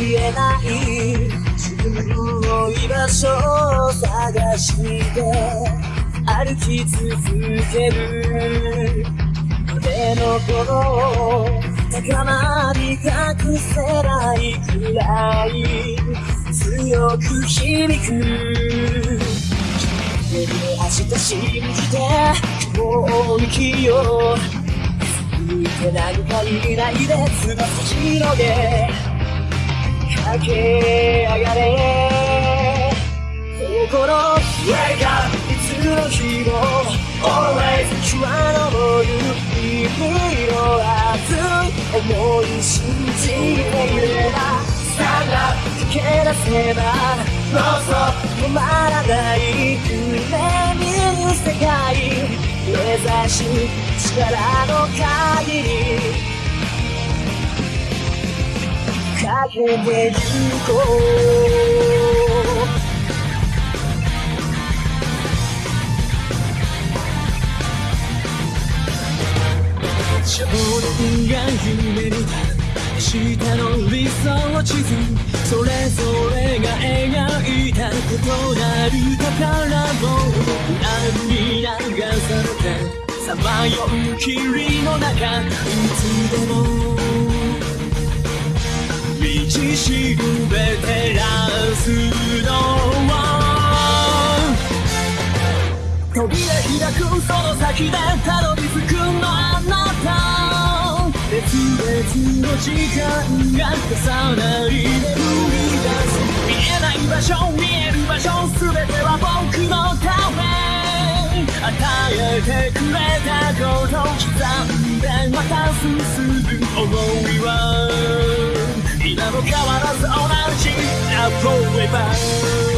れない自分の居場所を探して歩き続ける胸の頃高まり隠せないくらい強く響く明日信じて今日生きよういてなんかいないで翼広げ。駆け上がれ心 Wake up いつの日も Always 日は昇る日々の熱い思い信じていれば Stand up 駆け出せば No stop 止まらない夢見る世界目指し力の限りかけてゆこう少年が夢見た明日の理想地図それぞれが描いた異なる宝物裏に流されてさまよう霧の中いつでも道しるべ照らすのは扉開くその先でたどり着くのあなた。別々の時間が重なりで繰り出す見えない場所見える場所全ては僕のため。与えてくれたこと刻んでまた進む想い。も変わらず同じ Now forever